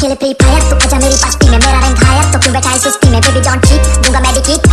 अकेले free fire तू आजा मेरी पास्ती में मेरा रैंक हायर तो क्यों बैठा है सुस्ती में बेबी डोंट चीट दूँगा मेडिकेट